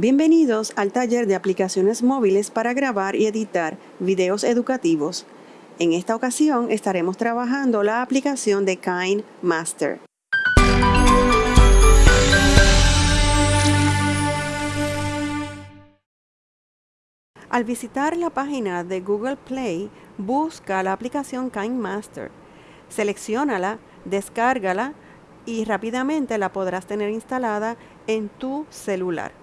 Bienvenidos al taller de aplicaciones móviles para grabar y editar videos educativos. En esta ocasión estaremos trabajando la aplicación de Kind Master. Al visitar la página de Google Play, busca la aplicación Kind Master. Selecciónala, descárgala y rápidamente la podrás tener instalada en tu celular.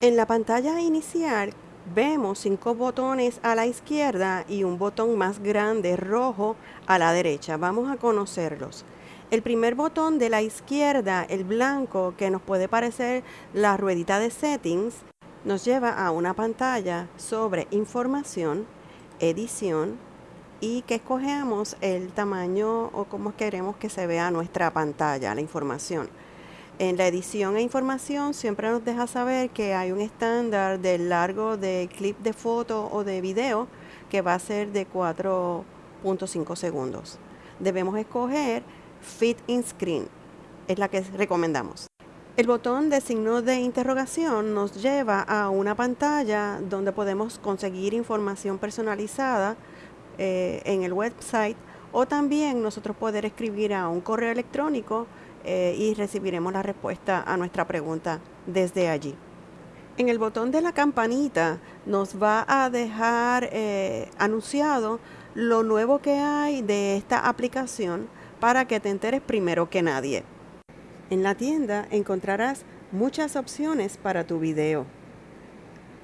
En la pantalla inicial vemos cinco botones a la izquierda y un botón más grande rojo a la derecha. Vamos a conocerlos. El primer botón de la izquierda, el blanco, que nos puede parecer la ruedita de settings, nos lleva a una pantalla sobre información, edición y que escogemos el tamaño o cómo queremos que se vea nuestra pantalla, la información. En la edición e información siempre nos deja saber que hay un estándar del largo de clip de foto o de video que va a ser de 4.5 segundos. Debemos escoger Fit in Screen es la que recomendamos. El botón de signo de interrogación nos lleva a una pantalla donde podemos conseguir información personalizada eh, en el website o también nosotros poder escribir a un correo electrónico eh, y recibiremos la respuesta a nuestra pregunta desde allí. En el botón de la campanita nos va a dejar eh, anunciado lo nuevo que hay de esta aplicación para que te enteres primero que nadie. En la tienda encontrarás muchas opciones para tu video.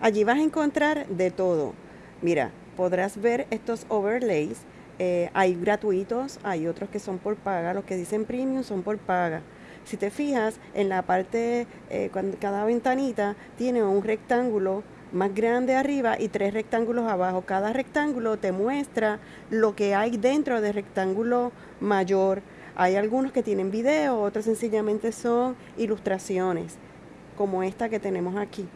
Allí vas a encontrar de todo. Mira, podrás ver estos overlays. Eh, hay gratuitos, hay otros que son por paga. Los que dicen premium son por paga. Si te fijas, en la parte, eh, cada ventanita tiene un rectángulo más grande arriba y tres rectángulos abajo. Cada rectángulo te muestra lo que hay dentro del rectángulo mayor. Hay algunos que tienen video, otros sencillamente son ilustraciones, como esta que tenemos aquí.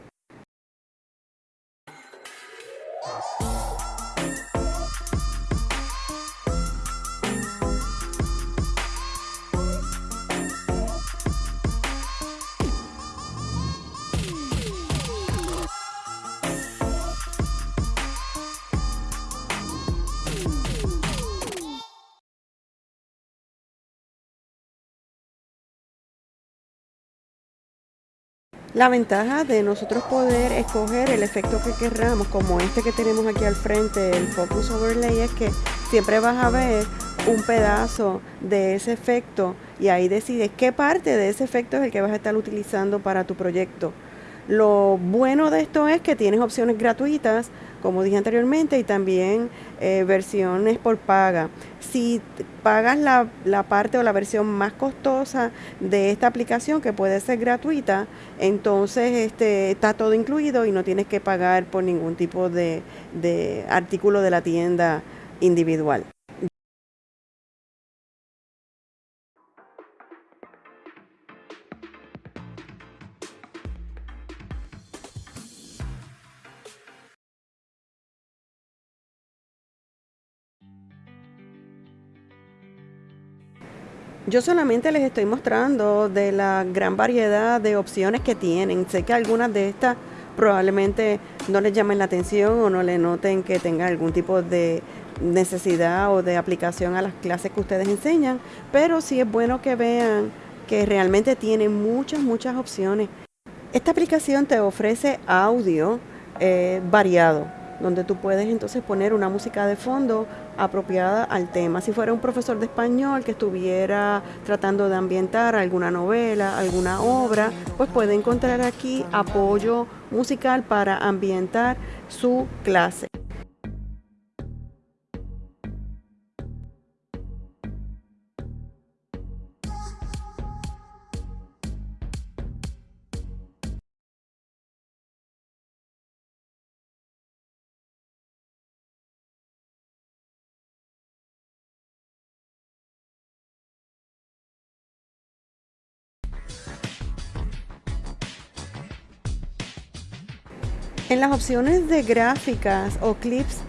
La ventaja de nosotros poder escoger el efecto que querramos, como este que tenemos aquí al frente, el Focus Overlay, es que siempre vas a ver un pedazo de ese efecto y ahí decides qué parte de ese efecto es el que vas a estar utilizando para tu proyecto. Lo bueno de esto es que tienes opciones gratuitas, como dije anteriormente, y también eh, versiones por paga. Si pagas la, la, parte o la versión más costosa de esta aplicación, que puede ser gratuita, entonces este, está todo incluido y no tienes que pagar por ningún tipo de, de artículo de la tienda individual. Yo solamente les estoy mostrando de la gran variedad de opciones que tienen. Sé que algunas de estas probablemente no les llamen la atención o no le noten que tengan algún tipo de necesidad o de aplicación a las clases que ustedes enseñan, pero sí es bueno que vean que realmente tienen muchas, muchas opciones. Esta aplicación te ofrece audio eh, variado donde tú puedes entonces poner una música de fondo apropiada al tema. Si fuera un profesor de español que estuviera tratando de ambientar alguna novela, alguna obra, pues puede encontrar aquí apoyo musical para ambientar su clase. En las opciones de gráficas o clips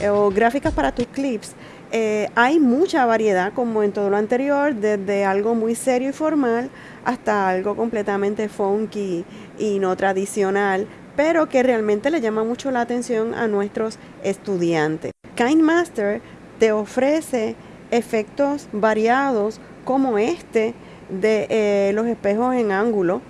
eh, o gráficas para tus clips, Eh, hay mucha variedad, como en todo lo anterior, desde algo muy serio y formal hasta algo completamente funky y no tradicional, pero que realmente le llama mucho la atención a nuestros estudiantes. KindMaster te ofrece efectos variados como este de eh, los espejos en ángulo.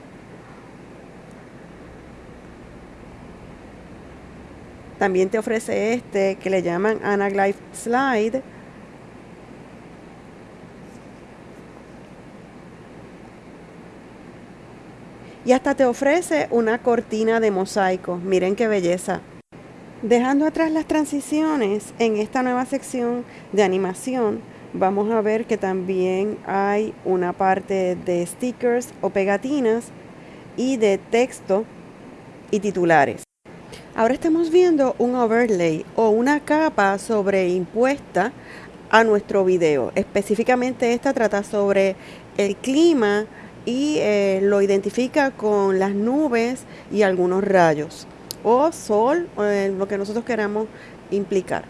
También te ofrece este que le llaman Anaglife Slide. Y hasta te ofrece una cortina de mosaico. Miren qué belleza. Dejando atrás las transiciones, en esta nueva sección de animación, vamos a ver que también hay una parte de stickers o pegatinas y de texto y titulares. Ahora estamos viendo un overlay o una capa sobreimpuesta a nuestro video. Específicamente esta trata sobre el clima y eh, lo identifica con las nubes y algunos rayos o sol, o lo que nosotros queramos implicar.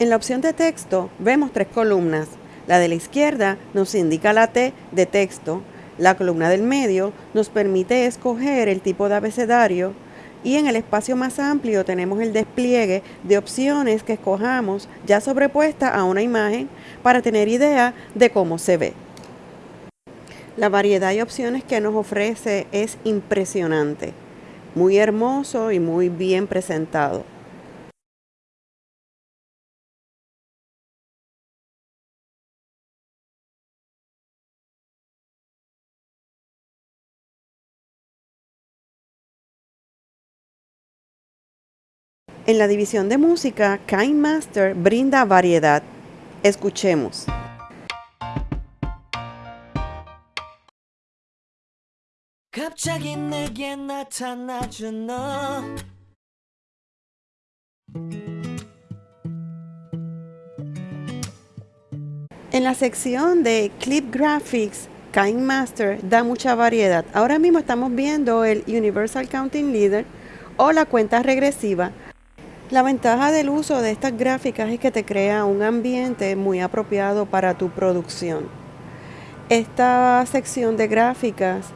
En la opción de texto vemos tres columnas. La de la izquierda nos indica la T de texto, la columna del medio nos permite escoger el tipo de abecedario y en el espacio más amplio tenemos el despliegue de opciones que escojamos ya sobrepuesta a una imagen para tener idea de cómo se ve. La variedad de opciones que nos ofrece es impresionante, muy hermoso y muy bien presentado. En la división de música, KindMaster brinda variedad. Escuchemos. En la sección de Clip Graphics, KindMaster da mucha variedad. Ahora mismo estamos viendo el Universal Counting Leader o la cuenta regresiva la ventaja del uso de estas gráficas es que te crea un ambiente muy apropiado para tu producción. Esta sección de gráficas,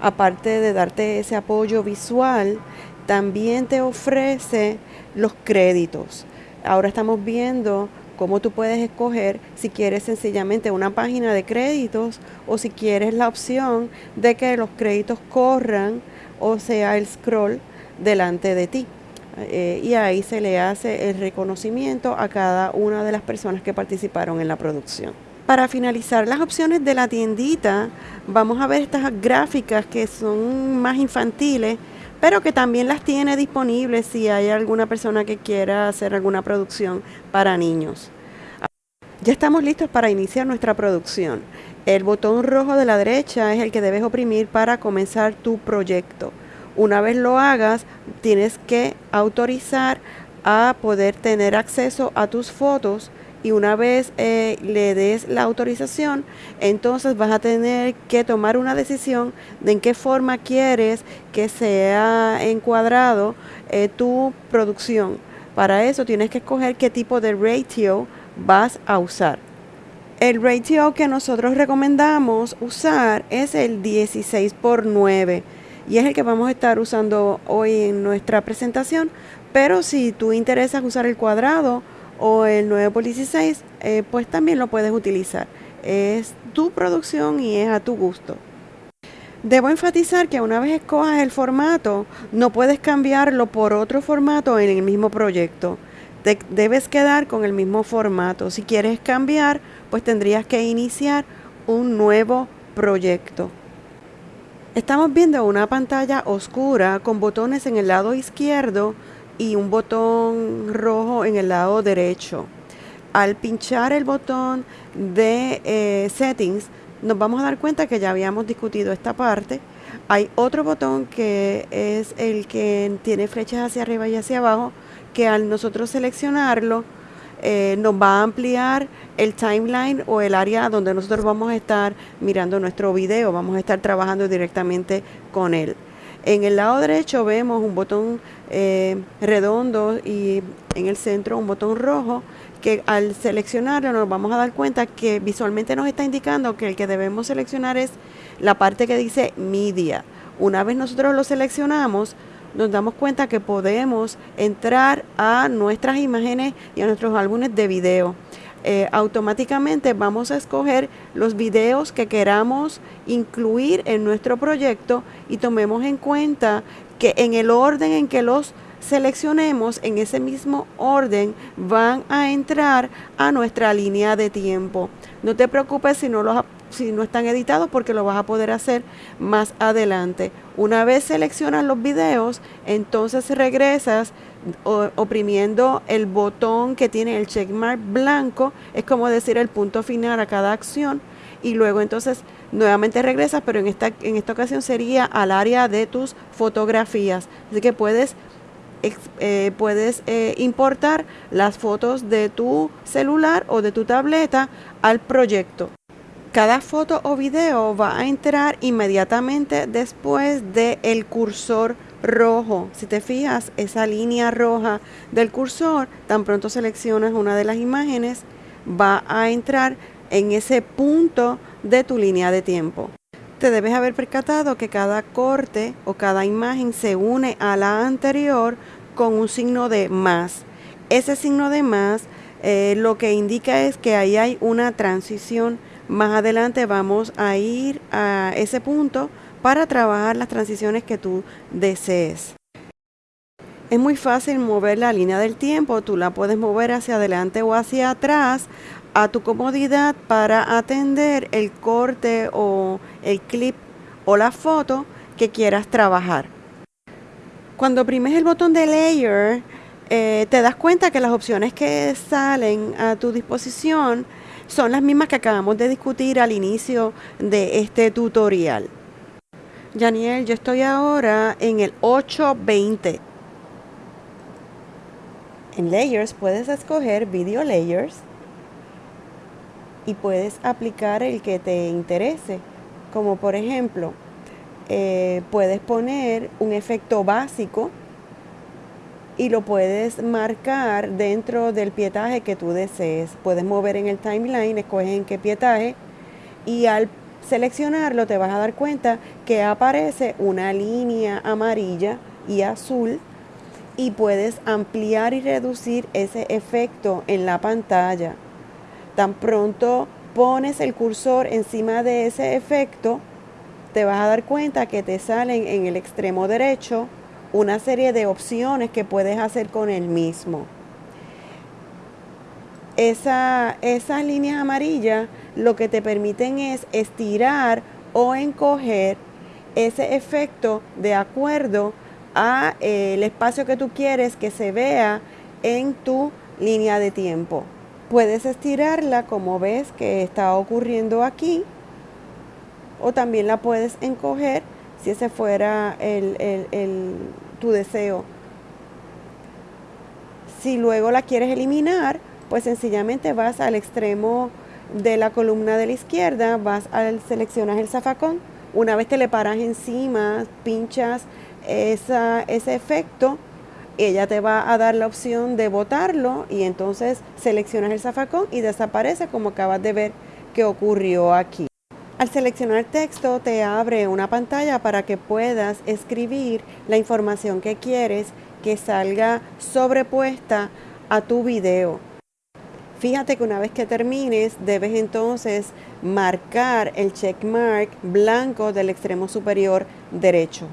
aparte de darte ese apoyo visual, también te ofrece los créditos. Ahora estamos viendo cómo tú puedes escoger si quieres sencillamente una página de créditos o si quieres la opción de que los créditos corran o sea el scroll delante de ti. Eh, y ahí se le hace el reconocimiento a cada una de las personas que participaron en la producción. Para finalizar las opciones de la tiendita, vamos a ver estas gráficas que son más infantiles, pero que también las tiene disponibles si hay alguna persona que quiera hacer alguna producción para niños. Ya estamos listos para iniciar nuestra producción. El botón rojo de la derecha es el que debes oprimir para comenzar tu proyecto. Una vez lo hagas, tienes que autorizar a poder tener acceso a tus fotos y una vez eh, le des la autorización, entonces vas a tener que tomar una decisión de en qué forma quieres que sea encuadrado eh, tu producción. Para eso tienes que escoger qué tipo de ratio vas a usar. El ratio que nosotros recomendamos usar es el 16 por 9 y es el que vamos a estar usando hoy en nuestra presentación. Pero si tú interesas usar el cuadrado o el 9 por 16, eh, pues también lo puedes utilizar. Es tu producción y es a tu gusto. Debo enfatizar que una vez escojas el formato, no puedes cambiarlo por otro formato en el mismo proyecto. Te debes quedar con el mismo formato. Si quieres cambiar, pues tendrías que iniciar un nuevo proyecto. Estamos viendo una pantalla oscura con botones en el lado izquierdo y un botón rojo en el lado derecho. Al pinchar el botón de eh, settings, nos vamos a dar cuenta que ya habíamos discutido esta parte. Hay otro botón que es el que tiene flechas hacia arriba y hacia abajo, que al nosotros seleccionarlo, eh, nos va a ampliar el timeline o el área donde nosotros vamos a estar mirando nuestro video, vamos a estar trabajando directamente con él. En el lado derecho vemos un botón eh, redondo y en el centro un botón rojo que al seleccionarlo nos vamos a dar cuenta que visualmente nos está indicando que el que debemos seleccionar es la parte que dice media. Una vez nosotros lo seleccionamos, nos damos cuenta que podemos entrar a nuestras imágenes y a nuestros álbumes de video. Eh, automáticamente vamos a escoger los videos que queramos incluir en nuestro proyecto y tomemos en cuenta que en el orden en que los seleccionemos, en ese mismo orden van a entrar a nuestra línea de tiempo. No te preocupes si no los si no están editados porque lo vas a poder hacer más adelante. Una vez seleccionas los videos, entonces regresas oprimiendo el botón que tiene el checkmark blanco, es como decir el punto final a cada acción y luego entonces nuevamente regresas, pero en esta, en esta ocasión sería al área de tus fotografías. Así que puedes, eh, puedes eh, importar las fotos de tu celular o de tu tableta al proyecto. Cada foto o video va a entrar inmediatamente después del el cursor rojo. Si te fijas, esa línea roja del cursor, tan pronto seleccionas una de las imágenes, va a entrar en ese punto de tu línea de tiempo. Te debes haber percatado que cada corte o cada imagen se une a la anterior con un signo de más. Ese signo de más eh, lo que indica es que ahí hay una transición más adelante vamos a ir a ese punto para trabajar las transiciones que tú desees. Es muy fácil mover la línea del tiempo, tú la puedes mover hacia adelante o hacia atrás a tu comodidad para atender el corte o el clip o la foto que quieras trabajar. Cuando oprimes el botón de layer, eh, te das cuenta que las opciones que salen a tu disposición son las mismas que acabamos de discutir al inicio de este tutorial. Janiel, yo estoy ahora en el 820. En Layers puedes escoger Video Layers y puedes aplicar el que te interese. Como por ejemplo, eh, puedes poner un efecto básico y lo puedes marcar dentro del pietaje que tú desees. Puedes mover en el timeline, escoges en qué pietaje y al seleccionarlo te vas a dar cuenta que aparece una línea amarilla y azul y puedes ampliar y reducir ese efecto en la pantalla. Tan pronto pones el cursor encima de ese efecto, te vas a dar cuenta que te salen en el extremo derecho una serie de opciones que puedes hacer con el mismo. Esa, esas líneas amarillas lo que te permiten es estirar o encoger ese efecto de acuerdo a eh, el espacio que tú quieres que se vea en tu línea de tiempo. Puedes estirarla como ves que está ocurriendo aquí o también la puedes encoger si ese fuera tu deseo. Si luego la quieres eliminar, pues sencillamente vas al extremo de la columna de la izquierda, vas al seleccionas el zafacón, una vez te le paras encima, pinchas esa, ese efecto, ella te va a dar la opción de botarlo y entonces seleccionas el zafacón y desaparece como acabas de ver que ocurrió aquí. Al seleccionar texto te abre una pantalla para que puedas escribir la información que quieres que salga sobrepuesta a tu video. Fíjate que una vez que termines debes entonces marcar el checkmark blanco del extremo superior derecho.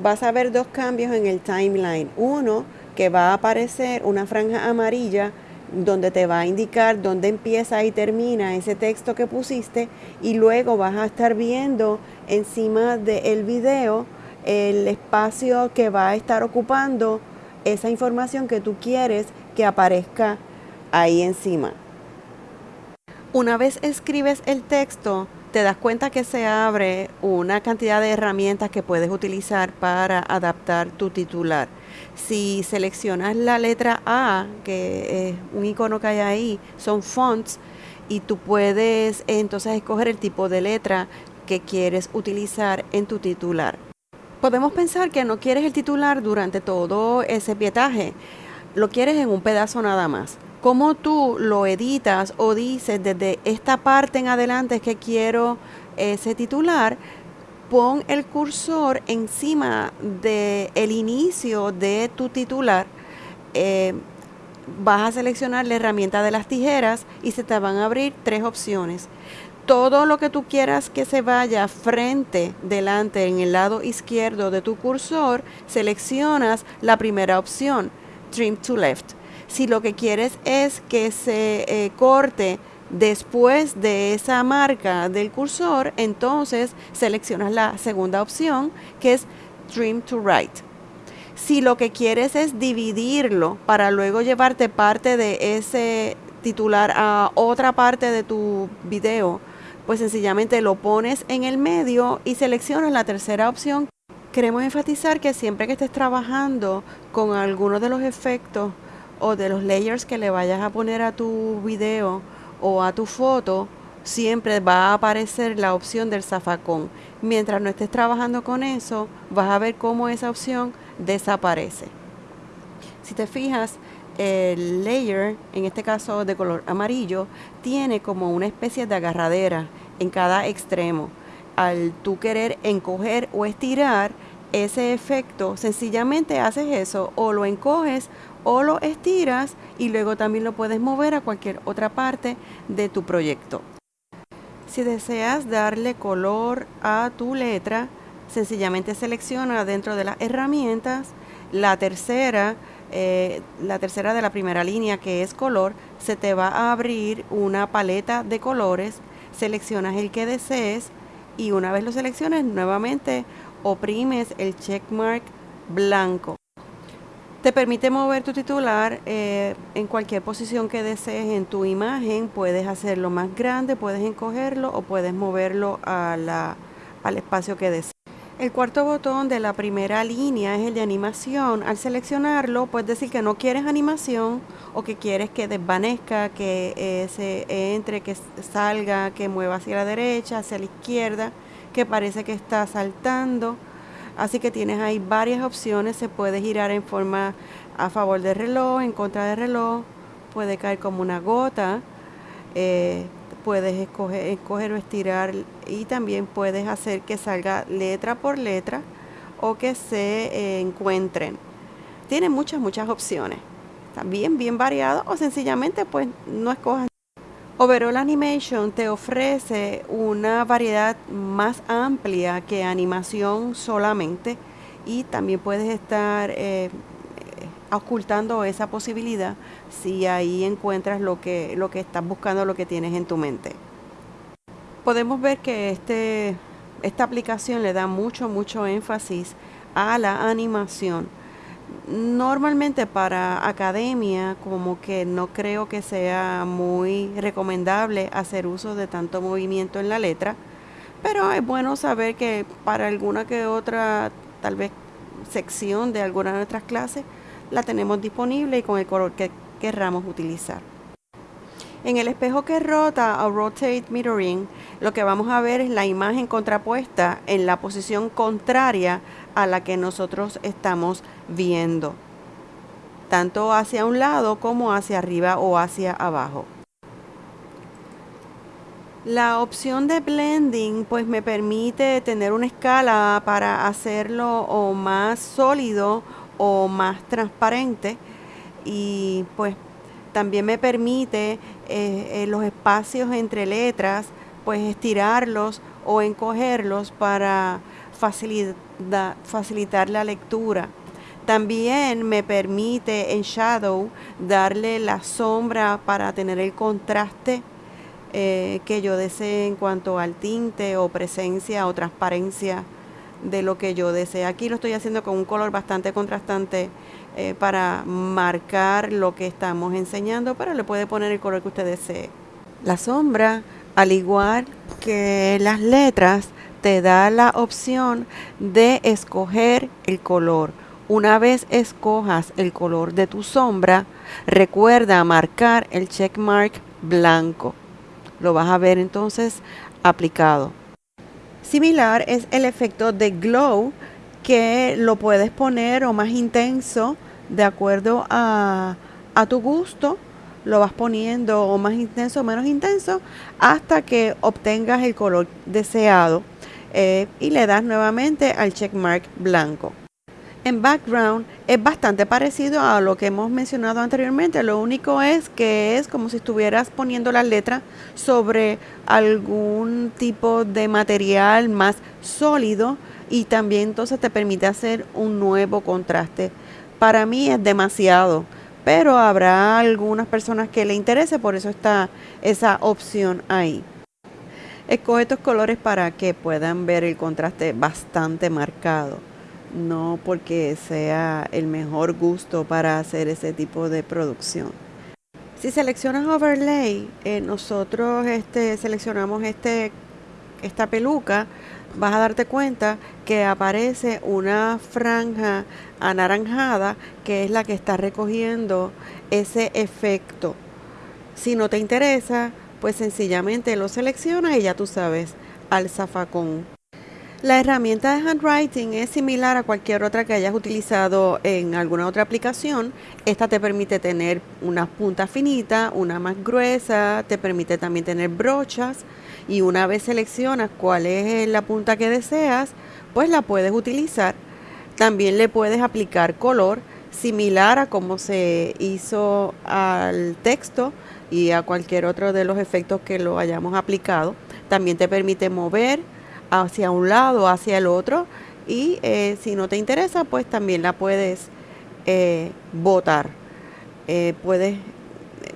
Vas a ver dos cambios en el timeline. Uno, que va a aparecer una franja amarilla donde te va a indicar dónde empieza y termina ese texto que pusiste y luego vas a estar viendo encima del video el espacio que va a estar ocupando esa información que tú quieres que aparezca ahí encima. Una vez escribes el texto, te das cuenta que se abre una cantidad de herramientas que puedes utilizar para adaptar tu titular. Si seleccionas la letra A, que es un icono que hay ahí, son fonts, y tú puedes entonces escoger el tipo de letra que quieres utilizar en tu titular. Podemos pensar que no quieres el titular durante todo ese pietaje, lo quieres en un pedazo nada más. cómo tú lo editas o dices desde esta parte en adelante es que quiero ese titular, pon el cursor encima del el inicio de tu titular. Eh, vas a seleccionar la herramienta de las tijeras y se te van a abrir tres opciones. Todo lo que tú quieras que se vaya frente, delante, en el lado izquierdo de tu cursor, seleccionas la primera opción, Trim to Left. Si lo que quieres es que se eh, corte después de esa marca del cursor, entonces seleccionas la segunda opción, que es Trim to Right. Si lo que quieres es dividirlo para luego llevarte parte de ese titular a otra parte de tu video, pues sencillamente lo pones en el medio y seleccionas la tercera opción. Queremos enfatizar que siempre que estés trabajando con alguno de los efectos o de los layers que le vayas a poner a tu video o a tu foto, siempre va a aparecer la opción del zafacón. Mientras no estés trabajando con eso, vas a ver cómo esa opción desaparece. Si te fijas, el layer, en este caso de color amarillo, tiene como una especie de agarradera en cada extremo. Al tú querer encoger o estirar ese efecto, sencillamente haces eso, o lo encoges o lo estiras y luego también lo puedes mover a cualquier otra parte de tu proyecto. Si deseas darle color a tu letra, sencillamente selecciona dentro de las herramientas la tercera eh, la tercera de la primera línea que es color, se te va a abrir una paleta de colores, seleccionas el que desees y una vez lo selecciones nuevamente oprimes el checkmark blanco. Te permite mover tu titular eh, en cualquier posición que desees en tu imagen. Puedes hacerlo más grande, puedes encogerlo o puedes moverlo al espacio que desees. El cuarto botón de la primera línea es el de animación. Al seleccionarlo, puedes decir que no quieres animación o que quieres que desvanezca, que eh, se entre, que salga, que mueva hacia la derecha, hacia la izquierda, que parece que está saltando. Así que tienes ahí varias opciones. Se puede girar en forma a favor del reloj, en contra del reloj. Puede caer como una gota. Eh, puedes escoger, escoger o estirar y también puedes hacer que salga letra por letra o que se eh, encuentren. Tiene muchas, muchas opciones. También bien variado o sencillamente pues no escojas. Overall Animation te ofrece una variedad más amplia que animación solamente y también puedes estar eh, ocultando esa posibilidad si ahí encuentras lo que, lo que estás buscando, lo que tienes en tu mente. Podemos ver que este, esta aplicación le da mucho, mucho énfasis a la animación. Normalmente para academia como que no creo que sea muy recomendable hacer uso de tanto movimiento en la letra, pero es bueno saber que para alguna que otra tal vez sección de alguna de nuestras clases la tenemos disponible y con el color que querramos utilizar. En el espejo que rota o rotate mirroring, lo que vamos a ver es la imagen contrapuesta en la posición contraria a la que nosotros estamos viendo, tanto hacia un lado como hacia arriba o hacia abajo. La opción de blending pues me permite tener una escala para hacerlo o más sólido o más transparente y pues también me permite eh, eh, los espacios entre letras pues estirarlos o encogerlos para facilitar la lectura. También me permite en Shadow darle la sombra para tener el contraste eh, que yo desee en cuanto al tinte o presencia o transparencia de lo que yo deseo. Aquí lo estoy haciendo con un color bastante contrastante eh, para marcar lo que estamos enseñando, pero le puede poner el color que usted desee. La sombra, al igual que las letras, te da la opción de escoger el color. Una vez escojas el color de tu sombra, recuerda marcar el checkmark blanco. Lo vas a ver entonces aplicado. Similar es el efecto de glow que lo puedes poner o más intenso de acuerdo a, tu gusto lo vas poniendo o más intenso o menos intenso hasta que obtengas el color deseado eh, y le das nuevamente al checkmark blanco. En background es bastante parecido a lo que hemos mencionado anteriormente, lo único es que es como si estuvieras poniendo las letras sobre algún tipo de material más sólido y también entonces te permite hacer un nuevo contraste. Para mí es demasiado, pero habrá algunas personas que le interese, por eso está esa opción ahí. Escoge estos colores para que puedan ver el contraste bastante marcado, no porque sea el mejor gusto para hacer ese tipo de producción. Si seleccionas overlay, eh, nosotros este, seleccionamos este, esta peluca, vas a darte cuenta que aparece una franja anaranjada que es la que está recogiendo ese efecto. Si no te interesa, pues sencillamente lo seleccionas y ya tú sabes al zafacón. La herramienta de handwriting es similar a cualquier otra que hayas utilizado en alguna otra aplicación. Esta te permite tener una punta finita, una más gruesa, te permite también tener brochas y una vez seleccionas cuál es la punta que deseas, pues la puedes utilizar. También le puedes aplicar color similar a como se hizo al texto y a cualquier otro de los efectos que lo hayamos aplicado. También te permite mover hacia un lado, hacia el otro y eh, si no te interesa pues también la puedes eh, botar. Eh, puedes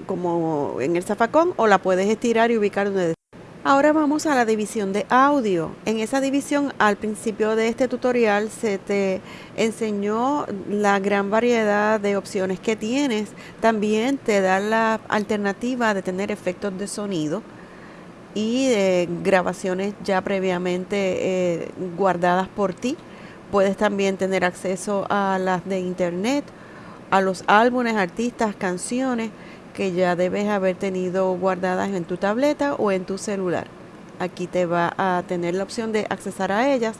como en el zafacón o la puedes estirar y ubicar donde Ahora vamos a la división de audio. En esa división al principio de este tutorial se te enseñó la gran variedad de opciones que tienes. También te da la alternativa de tener efectos de sonido y de grabaciones ya previamente eh, guardadas por ti. Puedes también tener acceso a las de internet, a los álbumes, artistas, canciones que ya debes haber tenido guardadas en tu tableta o en tu celular. Aquí te va a tener la opción de accesar a ellas.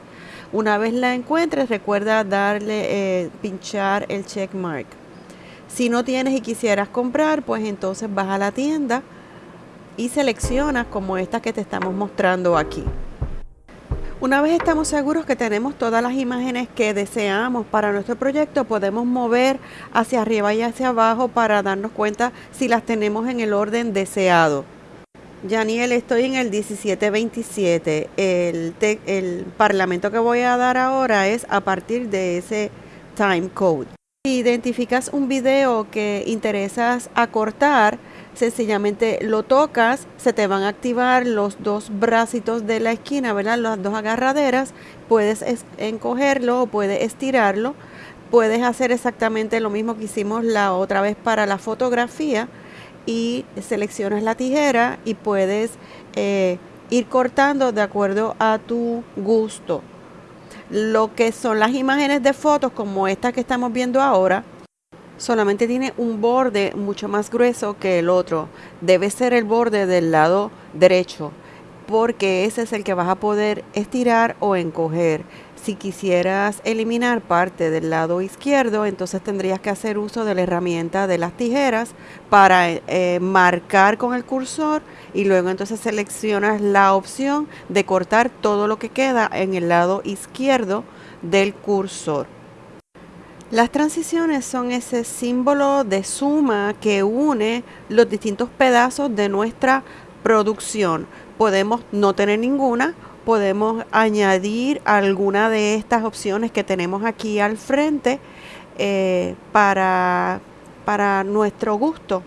Una vez la encuentres, recuerda darle, eh, pinchar el check mark. Si no tienes y quisieras comprar, pues entonces vas a la tienda y seleccionas como esta que te estamos mostrando aquí. Una vez estamos seguros que tenemos todas las imágenes que deseamos para nuestro proyecto, podemos mover hacia arriba y hacia abajo para darnos cuenta si las tenemos en el orden deseado. Yaniel, estoy en el 1727. El, el parlamento que voy a dar ahora es a partir de ese time code. Si identificas un video que interesas acortar, sencillamente lo tocas, se te van a activar los dos bracitos de la esquina, ¿verdad? Las dos agarraderas, puedes encogerlo o puedes estirarlo. Puedes hacer exactamente lo mismo que hicimos la otra vez para la fotografía y seleccionas la tijera y puedes eh, ir cortando de acuerdo a tu gusto. Lo que son las imágenes de fotos como esta que estamos viendo ahora, solamente tiene un borde mucho más grueso que el otro. Debe ser el borde del lado derecho porque ese es el que vas a poder estirar o encoger. Si quisieras eliminar parte del lado izquierdo, entonces tendrías que hacer uso de la herramienta de las tijeras para eh, marcar con el cursor y luego entonces seleccionas la opción de cortar todo lo que queda en el lado izquierdo del cursor. Las transiciones son ese símbolo de suma que une los distintos pedazos de nuestra producción. Podemos no tener ninguna, podemos añadir alguna de estas opciones que tenemos aquí al frente eh, para, para nuestro gusto.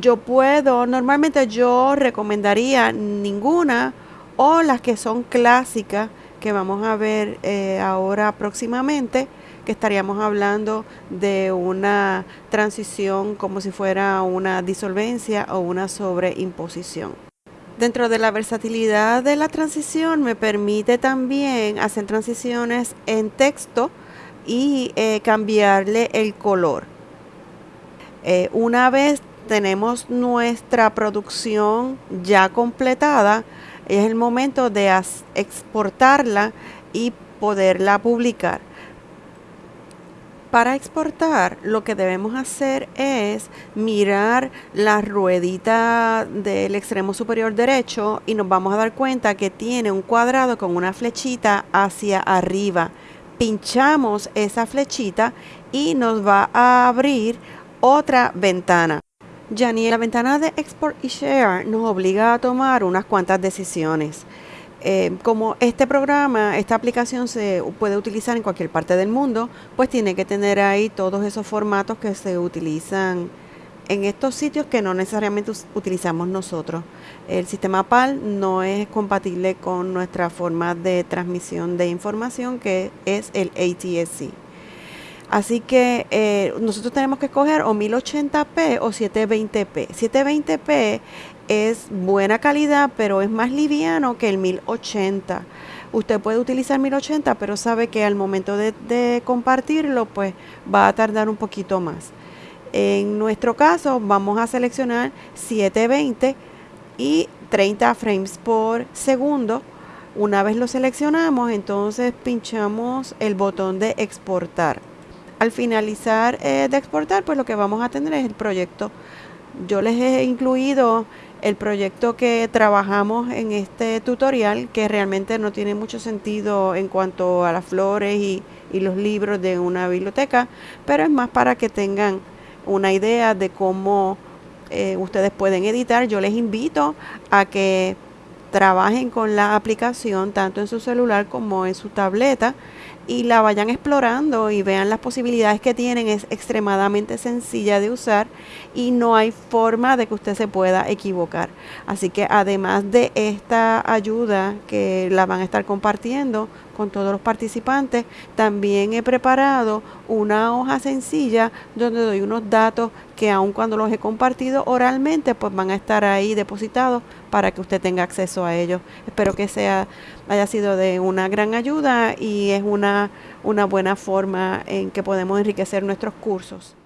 Yo puedo, normalmente yo recomendaría ninguna o las que son clásicas que vamos a ver eh, ahora próximamente, que estaríamos hablando de una transición como si fuera una disolvencia o una sobreimposición. Dentro de la versatilidad de la transición me permite también hacer transiciones en texto y eh, cambiarle el color. Eh, una vez tenemos nuestra producción ya completada, es el momento de exportarla y poderla publicar. Para exportar lo que debemos hacer es mirar la ruedita del extremo superior derecho y nos vamos a dar cuenta que tiene un cuadrado con una flechita hacia arriba. Pinchamos esa flechita y nos va a abrir otra ventana. Ya ni la ventana de Export y Share nos obliga a tomar unas cuantas decisiones. Eh, como este programa, esta aplicación se puede utilizar en cualquier parte del mundo, pues tiene que tener ahí todos esos formatos que se utilizan en estos sitios que no necesariamente utilizamos nosotros. El sistema PAL no es compatible con nuestra forma de transmisión de información que es el ATSC. Así que eh, nosotros tenemos que escoger o 1080p o 720p. 720p es buena calidad, pero es más liviano que el 1080. Usted puede utilizar 1080, pero sabe que al momento de, compartirlo, pues va a tardar un poquito más. En nuestro caso, vamos a seleccionar 720 y 30 frames por segundo. Una vez lo seleccionamos, entonces pinchamos el botón de exportar. Al finalizar eh, de exportar, pues lo que vamos a tener es el proyecto. Yo les he incluido el proyecto que trabajamos en este tutorial, que realmente no tiene mucho sentido en cuanto a las flores y, los libros de una biblioteca, pero es más para que tengan una idea de cómo eh, ustedes pueden editar. Yo les invito a que trabajen con la aplicación tanto en su celular como en su tableta y la vayan explorando y vean las posibilidades que tienen. Es extremadamente sencilla de usar y no hay forma de que usted se pueda equivocar. Así que además de esta ayuda que la van a estar compartiendo con todos los participantes, también he preparado una hoja sencilla donde doy unos datos que aun cuando los he compartido oralmente, pues van a estar ahí depositados para que usted tenga acceso a ellos. Espero que sea haya sido de una gran ayuda y es una, una buena forma en que podemos enriquecer nuestros cursos.